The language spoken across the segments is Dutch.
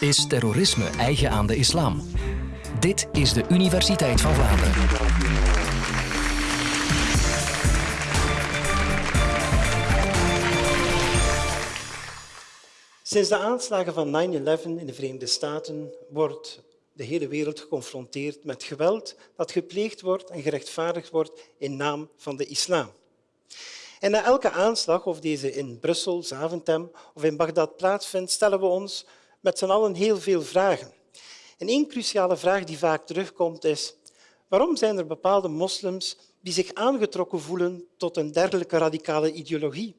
Is terrorisme eigen aan de islam? Dit is de Universiteit van Vlaanderen. Sinds de aanslagen van 9-11 in de Verenigde Staten wordt de hele wereld geconfronteerd met geweld dat gepleegd wordt en gerechtvaardigd wordt in naam van de islam. En na elke aanslag, of deze in Brussel, Zaventem of in Bagdad plaatsvindt, stellen we ons met z'n allen heel veel vragen. En één cruciale vraag die vaak terugkomt is waarom zijn er bepaalde moslims die zich aangetrokken voelen tot een dergelijke radicale ideologie?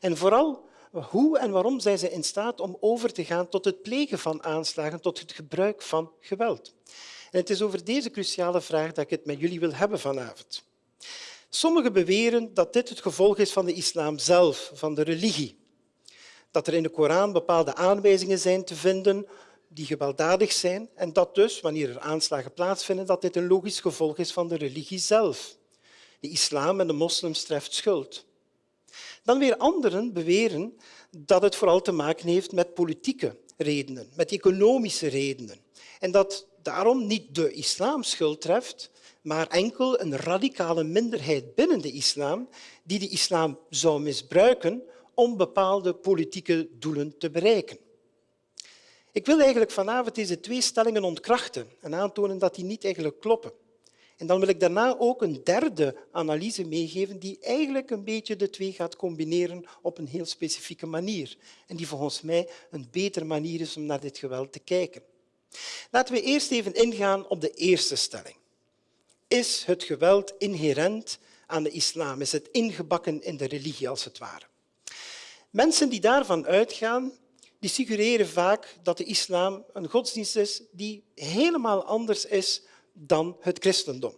En vooral, hoe en waarom zijn ze in staat om over te gaan tot het plegen van aanslagen, tot het gebruik van geweld? En het is over deze cruciale vraag dat ik het met jullie wil hebben vanavond. Sommigen beweren dat dit het gevolg is van de islam zelf, van de religie. Dat er in de Koran bepaalde aanwijzingen zijn te vinden die gewelddadig zijn en dat dus, wanneer er aanslagen plaatsvinden, dat dit een logisch gevolg is van de religie zelf. De islam en de moslims treft schuld. Dan weer anderen beweren dat het vooral te maken heeft met politieke redenen, met economische redenen. En dat daarom niet de islam schuld treft, maar enkel een radicale minderheid binnen de islam die de islam zou misbruiken om bepaalde politieke doelen te bereiken. Ik wil eigenlijk vanavond deze twee stellingen ontkrachten en aantonen dat die niet eigenlijk kloppen. En dan wil ik daarna ook een derde analyse meegeven die eigenlijk een beetje de twee gaat combineren op een heel specifieke manier. En die volgens mij een betere manier is om naar dit geweld te kijken. Laten we eerst even ingaan op de eerste stelling. Is het geweld inherent aan de islam? Is het ingebakken in de religie, als het ware? Mensen die daarvan uitgaan, die suggereren vaak dat de islam een godsdienst is die helemaal anders is dan het christendom.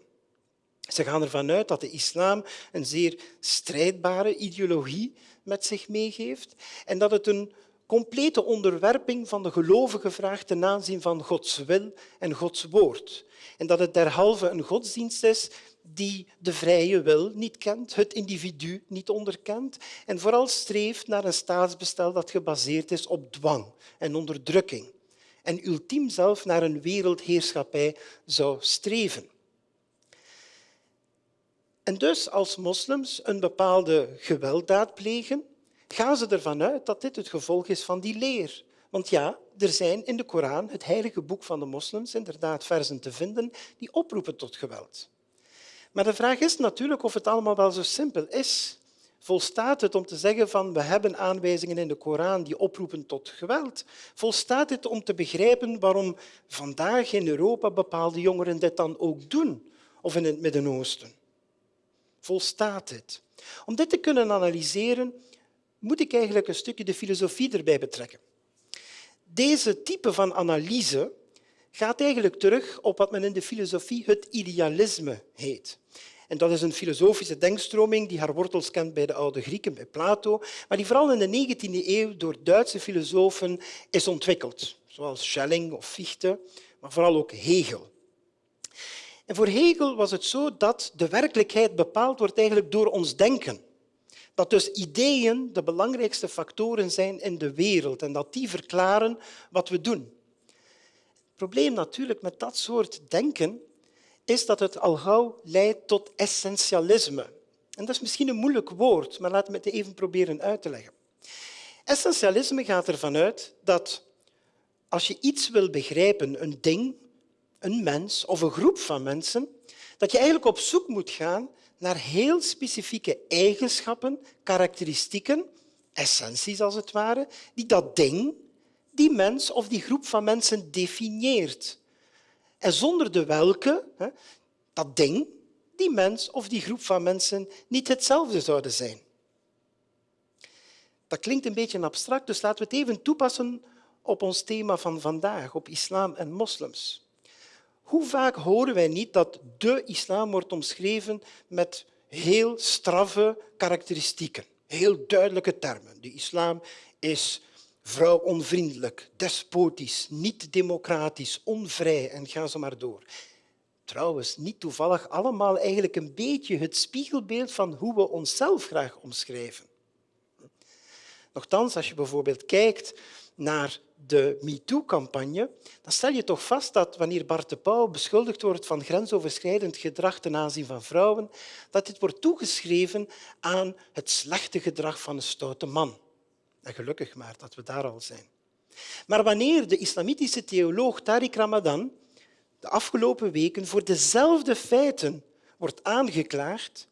Ze gaan ervan uit dat de islam een zeer strijdbare ideologie met zich meegeeft en dat het een complete onderwerping van de gelovigen vraagt ten aanzien van Gods wil en Gods woord. En dat het derhalve een godsdienst is die de vrije wil niet kent, het individu niet onderkent en vooral streeft naar een staatsbestel dat gebaseerd is op dwang en onderdrukking en ultiem zelf naar een wereldheerschappij zou streven. En dus als moslims een bepaalde gewelddaad plegen, gaan ze ervan uit dat dit het gevolg is van die leer. Want ja, er zijn in de Koran, het heilige boek van de moslims, inderdaad versen te vinden die oproepen tot geweld. Maar de vraag is natuurlijk of het allemaal wel zo simpel is. Volstaat het om te zeggen van we hebben aanwijzingen in de Koran die oproepen tot geweld? Volstaat het om te begrijpen waarom vandaag in Europa bepaalde jongeren dit dan ook doen? Of in het Midden-Oosten? Volstaat het? Om dit te kunnen analyseren, moet ik eigenlijk een stukje de filosofie erbij betrekken. Deze type van analyse gaat eigenlijk terug op wat men in de filosofie het idealisme heet. En dat is een filosofische denkstroming die haar wortels kent bij de oude Grieken, bij Plato, maar die vooral in de 19e eeuw door Duitse filosofen is ontwikkeld, zoals Schelling of Fichte, maar vooral ook Hegel. En voor Hegel was het zo dat de werkelijkheid bepaald wordt eigenlijk door ons denken. Dat dus ideeën de belangrijkste factoren zijn in de wereld en dat die verklaren wat we doen. Het probleem natuurlijk met dat soort denken is dat het al gauw leidt tot essentialisme. En dat is misschien een moeilijk woord, maar laten we het even proberen uit te leggen. Essentialisme gaat ervan uit dat als je iets wil begrijpen, een ding, een mens of een groep van mensen, dat je eigenlijk op zoek moet gaan naar heel specifieke eigenschappen, karakteristieken, essenties als het ware, die dat ding, die mens of die groep van mensen definieert. En zonder de welke dat ding, die mens of die groep van mensen niet hetzelfde zouden zijn. Dat klinkt een beetje abstract, dus laten we het even toepassen op ons thema van vandaag, op islam en moslims. Hoe vaak horen wij niet dat de islam wordt omschreven met heel straffe karakteristieken, heel duidelijke termen. De islam is vrouwonvriendelijk, despotisch, niet democratisch, onvrij en ga zo maar door. Trouwens, niet toevallig allemaal eigenlijk een beetje het spiegelbeeld van hoe we onszelf graag omschrijven. Nochtans, als je bijvoorbeeld kijkt naar de MeToo-campagne, dan stel je toch vast dat wanneer Bart de Pauw beschuldigd wordt van grensoverschrijdend gedrag ten aanzien van vrouwen, dat dit wordt toegeschreven aan het slechte gedrag van een stoute man. En gelukkig maar dat we daar al zijn. Maar wanneer de islamitische theoloog Tariq Ramadan de afgelopen weken voor dezelfde feiten wordt aangeklaagd,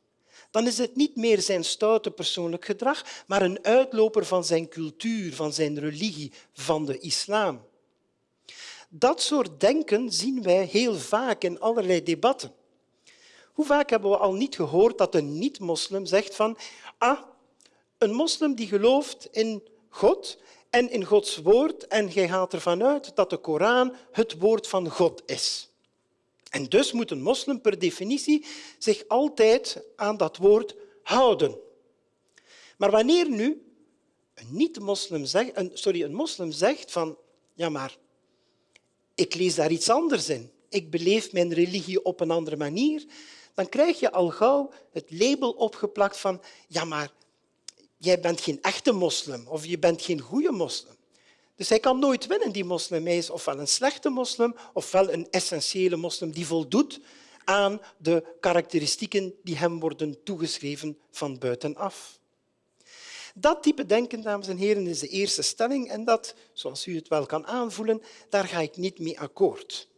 dan is het niet meer zijn stoute persoonlijk gedrag, maar een uitloper van zijn cultuur, van zijn religie, van de islam. Dat soort denken zien wij heel vaak in allerlei debatten. Hoe vaak hebben we al niet gehoord dat een niet-moslim zegt van ah, een moslim die gelooft in God en in Gods woord en jij gaat ervan uit dat de Koran het woord van God is. En dus moet een moslim per definitie zich altijd aan dat woord houden. Maar wanneer nu een niet-moslim zegt, een, sorry, een moslim zegt van ja, maar ik lees daar iets anders in, ik beleef mijn religie op een andere manier, dan krijg je al gauw het label opgeplakt van ja, maar jij bent geen echte moslim of je bent geen goede moslim. Dus hij kan nooit winnen, die moslim. Hij is ofwel een slechte moslim ofwel een essentiële moslim die voldoet aan de karakteristieken die hem worden toegeschreven van buitenaf. Dat type denken, dames en heren, is de eerste stelling en dat, zoals u het wel kan aanvoelen, daar ga ik niet mee akkoord.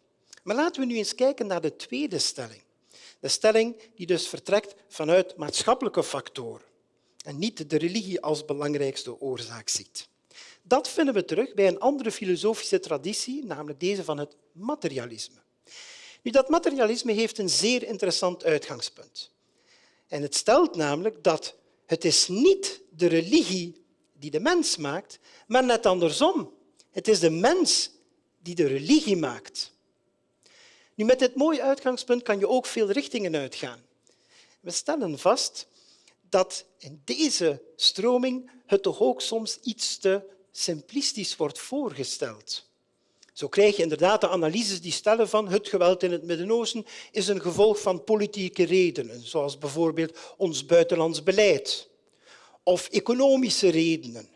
Maar laten we nu eens kijken naar de tweede stelling. De stelling die dus vertrekt vanuit maatschappelijke factoren en niet de religie als belangrijkste oorzaak ziet. Dat vinden we terug bij een andere filosofische traditie, namelijk deze van het materialisme. Nu, dat materialisme heeft een zeer interessant uitgangspunt. En het stelt namelijk dat het is niet de religie die de mens maakt, maar net andersom. Het is de mens die de religie maakt. Nu, met dit mooie uitgangspunt kan je ook veel richtingen uitgaan. We stellen vast dat in deze stroming het toch ook soms iets te simplistisch wordt voorgesteld. Zo krijg je inderdaad de analyses die stellen van het geweld in het Midden-Oosten is een gevolg van politieke redenen, zoals bijvoorbeeld ons buitenlands beleid, of economische redenen.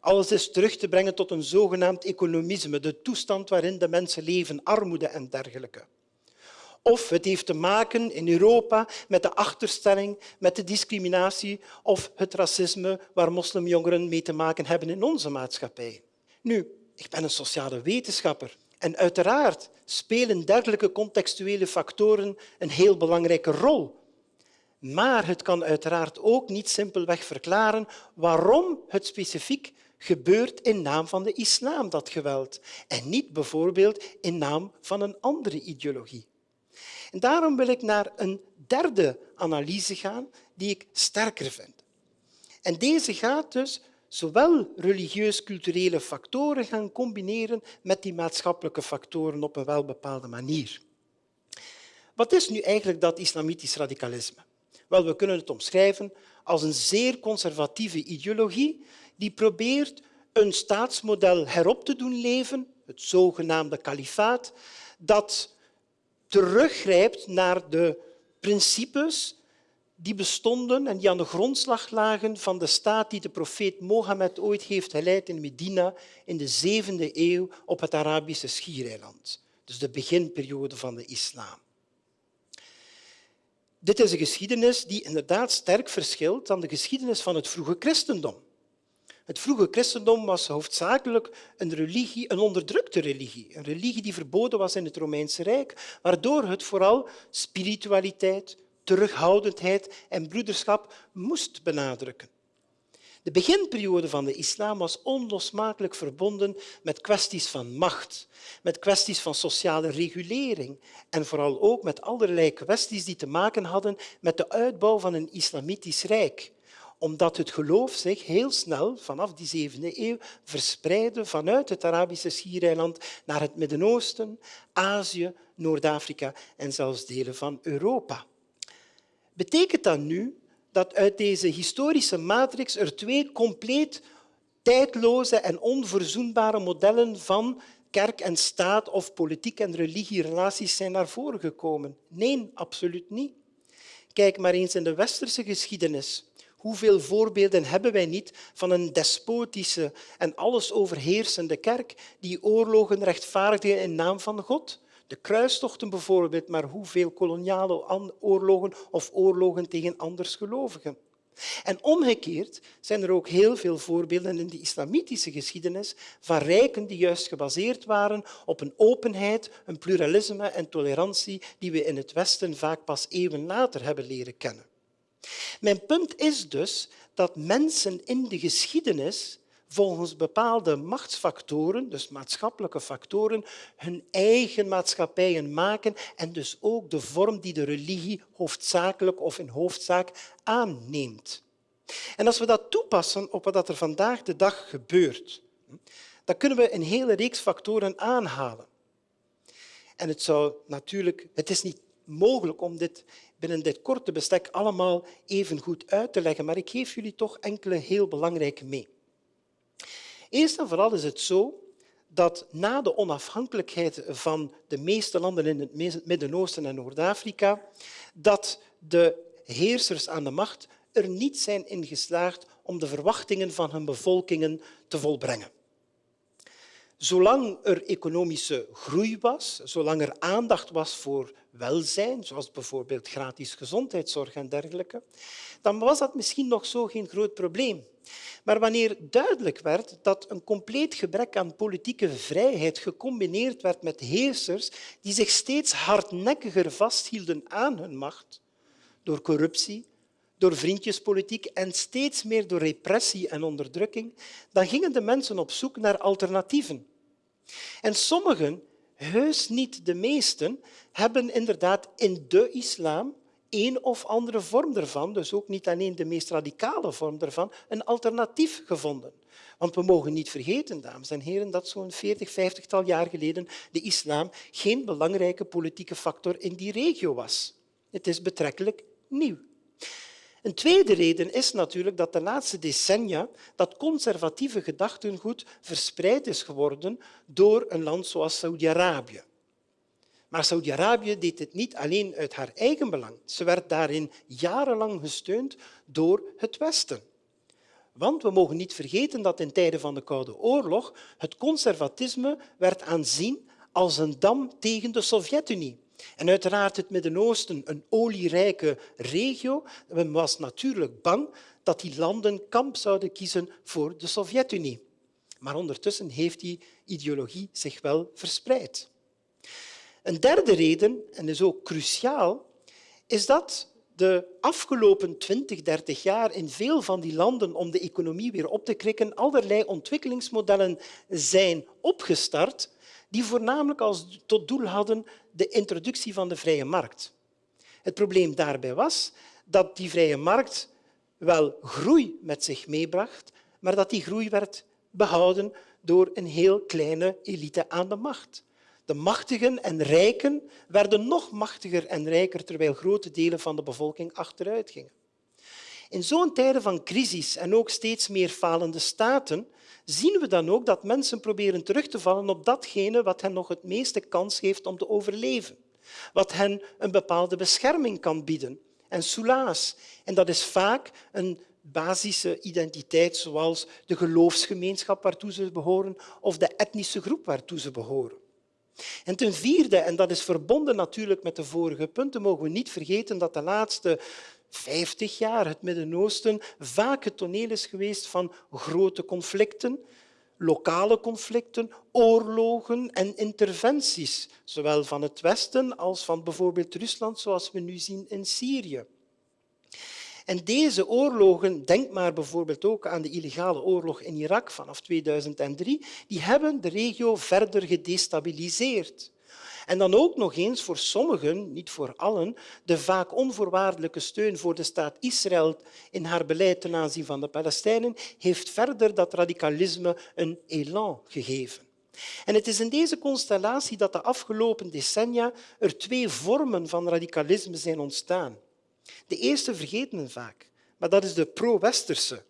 Alles is terug te brengen tot een zogenaamd economisme, de toestand waarin de mensen leven, armoede en dergelijke. Of het heeft te maken in Europa met de achterstelling, met de discriminatie of het racisme waar moslimjongeren mee te maken hebben in onze maatschappij. Nu, ik ben een sociale wetenschapper en uiteraard spelen dergelijke contextuele factoren een heel belangrijke rol. Maar het kan uiteraard ook niet simpelweg verklaren waarom het specifiek gebeurt in naam van de islam, dat geweld, en niet bijvoorbeeld in naam van een andere ideologie. En daarom wil ik naar een derde analyse gaan die ik sterker vind. En deze gaat dus zowel religieus-culturele factoren gaan combineren met die maatschappelijke factoren op een welbepaalde manier. Wat is nu eigenlijk dat islamitisch radicalisme? Wel, we kunnen het omschrijven als een zeer conservatieve ideologie die probeert een staatsmodel herop te doen leven, het zogenaamde kalifaat, dat teruggrijpt naar de principes die bestonden en die aan de grondslag lagen van de staat die de profeet Mohammed ooit heeft geleid in Medina in de zevende eeuw op het Arabische schiereiland. Dus de beginperiode van de islam. Dit is een geschiedenis die inderdaad sterk verschilt van de geschiedenis van het vroege christendom. Het vroege christendom was hoofdzakelijk een religie, een onderdrukte religie. Een religie die verboden was in het Romeinse Rijk, waardoor het vooral spiritualiteit, terughoudendheid en broederschap moest benadrukken. De beginperiode van de islam was onlosmakelijk verbonden met kwesties van macht, met kwesties van sociale regulering en vooral ook met allerlei kwesties die te maken hadden met de uitbouw van een islamitisch rijk omdat het geloof zich heel snel vanaf die zevende eeuw verspreidde vanuit het Arabische schiereiland naar het Midden-Oosten, Azië, Noord-Afrika en zelfs delen van Europa. Betekent dat nu dat uit deze historische matrix er twee compleet tijdloze en onverzoenbare modellen van kerk en staat of politiek en religierelaties zijn naar voren gekomen? Nee, absoluut niet. Kijk maar eens in de westerse geschiedenis Hoeveel voorbeelden hebben wij niet van een despotische en alles overheersende kerk die oorlogen rechtvaardigen in naam van God? De kruistochten bijvoorbeeld, maar hoeveel koloniale oorlogen of oorlogen tegen andersgelovigen? En omgekeerd zijn er ook heel veel voorbeelden in de islamitische geschiedenis van rijken die juist gebaseerd waren op een openheid, een pluralisme en tolerantie die we in het Westen vaak pas eeuwen later hebben leren kennen. Mijn punt is dus dat mensen in de geschiedenis volgens bepaalde machtsfactoren, dus maatschappelijke factoren, hun eigen maatschappijen maken en dus ook de vorm die de religie hoofdzakelijk of in hoofdzaak aanneemt. En als we dat toepassen op wat er vandaag de dag gebeurt, dan kunnen we een hele reeks factoren aanhalen. En het, zou natuurlijk, het is niet mogelijk om dit binnen dit korte bestek allemaal even goed uit te leggen, maar ik geef jullie toch enkele heel belangrijke mee. Eerst en vooral is het zo dat na de onafhankelijkheid van de meeste landen in het Midden-Oosten en Noord-Afrika, dat de heersers aan de macht er niet zijn in geslaagd om de verwachtingen van hun bevolkingen te volbrengen. Zolang er economische groei was, zolang er aandacht was voor welzijn, zoals bijvoorbeeld gratis gezondheidszorg en dergelijke, dan was dat misschien nog zo geen groot probleem. Maar wanneer duidelijk werd dat een compleet gebrek aan politieke vrijheid gecombineerd werd met heersers die zich steeds hardnekkiger vasthielden aan hun macht, door corruptie, door vriendjespolitiek en steeds meer door repressie en onderdrukking, dan gingen de mensen op zoek naar alternatieven. En sommigen, heus niet de meesten, hebben inderdaad in de islam een of andere vorm ervan, dus ook niet alleen de meest radicale vorm ervan, een alternatief gevonden. Want we mogen niet vergeten, dames en heren, dat zo'n 40, 50 tal jaar geleden de islam geen belangrijke politieke factor in die regio was. Het is betrekkelijk nieuw. Een tweede reden is natuurlijk dat de laatste decennia dat conservatieve gedachtengoed verspreid is geworden door een land zoals Saudi-Arabië. Maar Saudi-Arabië deed het niet alleen uit haar eigen belang. Ze werd daarin jarenlang gesteund door het Westen. Want we mogen niet vergeten dat in tijden van de Koude Oorlog het conservatisme werd aanzien als een dam tegen de Sovjet-Unie. En uiteraard het Midden-Oosten, een olierijke regio, men was natuurlijk bang dat die landen kamp zouden kiezen voor de Sovjet-Unie. Maar ondertussen heeft die ideologie zich wel verspreid. Een derde reden, en is ook cruciaal, is dat de afgelopen 20, 30 jaar in veel van die landen om de economie weer op te krikken allerlei ontwikkelingsmodellen zijn opgestart die voornamelijk als tot doel hadden de introductie van de vrije markt. Het probleem daarbij was dat die vrije markt wel groei met zich meebracht, maar dat die groei werd behouden door een heel kleine elite aan de macht. De machtigen en rijken werden nog machtiger en rijker, terwijl grote delen van de bevolking achteruit gingen. In zo'n tijden van crisis en ook steeds meer falende staten zien we dan ook dat mensen proberen terug te vallen op datgene wat hen nog het meeste kans geeft om te overleven, wat hen een bepaalde bescherming kan bieden en soelaas. En dat is vaak een basische identiteit, zoals de geloofsgemeenschap waartoe ze behoren of de etnische groep waartoe ze behoren. En ten vierde, en dat is verbonden natuurlijk met de vorige punten, mogen we niet vergeten dat de laatste 50 jaar het Midden-Oosten vaak het toneel is geweest van grote conflicten, lokale conflicten, oorlogen en interventies, zowel van het Westen als van bijvoorbeeld Rusland, zoals we nu zien in Syrië. En deze oorlogen, denk maar bijvoorbeeld ook aan de illegale oorlog in Irak vanaf 2003, die hebben de regio verder gedestabiliseerd. En dan ook nog eens voor sommigen, niet voor allen, de vaak onvoorwaardelijke steun voor de staat Israël in haar beleid ten aanzien van de Palestijnen heeft verder dat radicalisme een elan gegeven. En het is in deze constellatie dat de afgelopen decennia er twee vormen van radicalisme zijn ontstaan. De eerste vergeten we vaak, maar dat is de pro-westerse.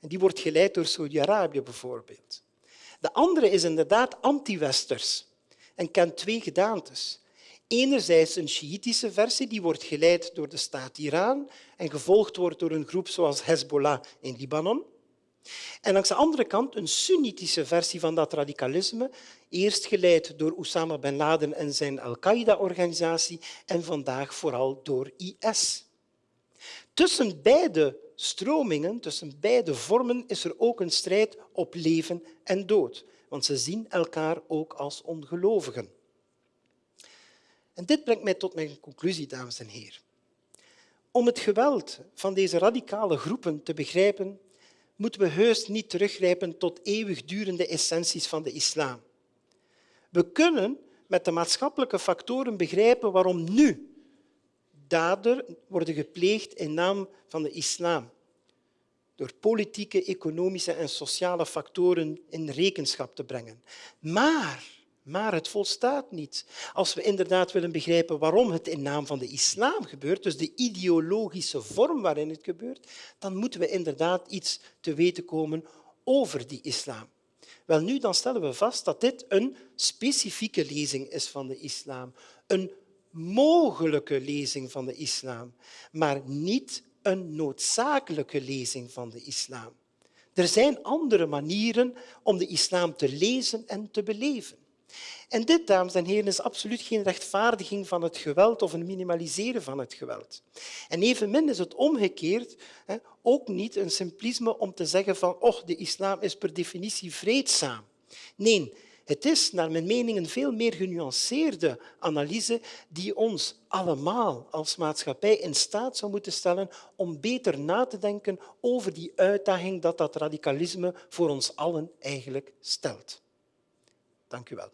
En die wordt geleid door Saudi-Arabië bijvoorbeeld. De andere is inderdaad anti-westers en kent twee gedaantes. Enerzijds een Sjiitische versie, die wordt geleid door de staat Iran en gevolgd wordt door een groep zoals Hezbollah in Libanon. En langs de andere kant een Soenitische versie van dat radicalisme, eerst geleid door Osama bin Laden en zijn Al-Qaeda-organisatie en vandaag vooral door IS. Tussen beide stromingen, tussen beide vormen, is er ook een strijd op leven en dood, want ze zien elkaar ook als ongelovigen. En dit brengt mij tot mijn conclusie, dames en heren. Om het geweld van deze radicale groepen te begrijpen, moeten we heus niet teruggrijpen tot eeuwigdurende essenties van de islam. We kunnen met de maatschappelijke factoren begrijpen waarom nu daden worden gepleegd in naam van de islam. Door politieke, economische en sociale factoren in rekenschap te brengen. Maar maar het volstaat niet. Als we inderdaad willen begrijpen waarom het in naam van de islam gebeurt, dus de ideologische vorm waarin het gebeurt, dan moeten we inderdaad iets te weten komen over die islam. Wel nu, dan stellen we vast dat dit een specifieke lezing is van de islam. Een mogelijke lezing van de islam, maar niet een noodzakelijke lezing van de islam. Er zijn andere manieren om de islam te lezen en te beleven. En dit, dames en heren, is absoluut geen rechtvaardiging van het geweld of een minimaliseren van het geweld. En evenmin is het omgekeerd ook niet een simplisme om te zeggen van oh, de islam is per definitie vreedzaam. Nee, het is naar mijn mening een veel meer genuanceerde analyse die ons allemaal als maatschappij in staat zou moeten stellen om beter na te denken over die uitdaging dat dat radicalisme voor ons allen eigenlijk stelt. Dank u wel.